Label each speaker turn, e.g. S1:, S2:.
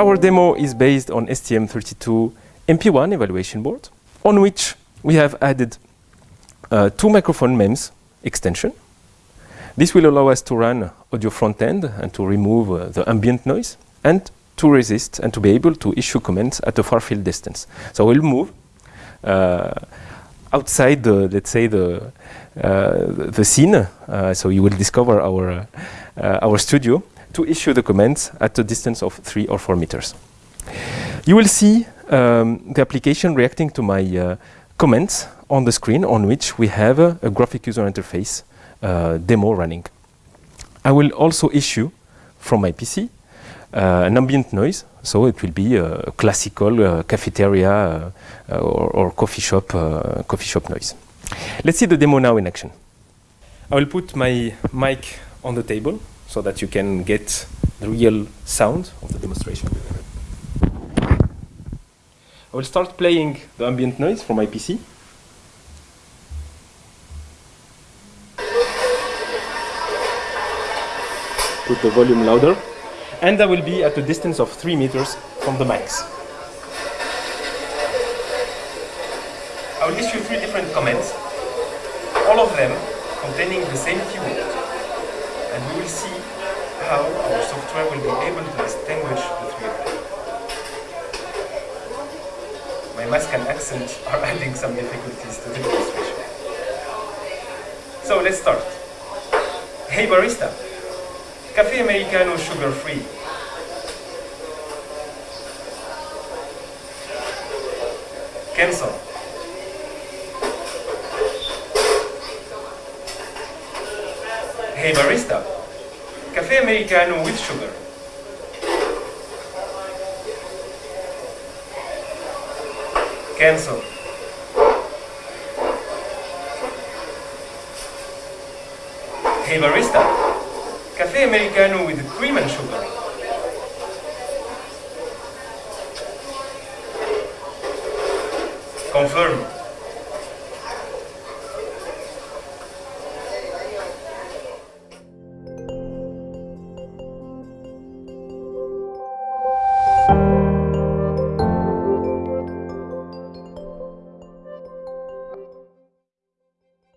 S1: Our demo is based on STM32 MP1 evaluation board, on which we have added uh, two microphone MEMS extension. This will allow us to run audio front end and to remove uh, the ambient noise and to resist and to be able to issue commands at a far field distance. So we'll move uh, outside the, let's say, the, uh, the scene. Uh, so you will discover our, uh, our studio to issue the commands at a distance of three or four meters. You will see um, the application reacting to my uh, comments on the screen on which we have a, a graphic user interface uh, demo running. I will also issue from my PC uh, an ambient noise, so it will be a classical uh, cafeteria uh, or, or, coffee shop coffee shop noise. Let's see the demo now in action. I will put my mic on the table so that you can get the real sound of the demonstration. I will start playing the ambient noise from my PC. Put the volume louder. And I will be at a distance of 3 meters from the mics. I will issue three different comments, all of them containing the same keyword and we will see how our software will be able to distinguish the three of them. My mask and accent are adding some difficulties to the demonstration. So let's start. Hey barista, Cafe Americano sugar free. Cancel. Hey barista, cafe americano with sugar. Cancel. Hey barista, cafe americano with cream and sugar. Confirm.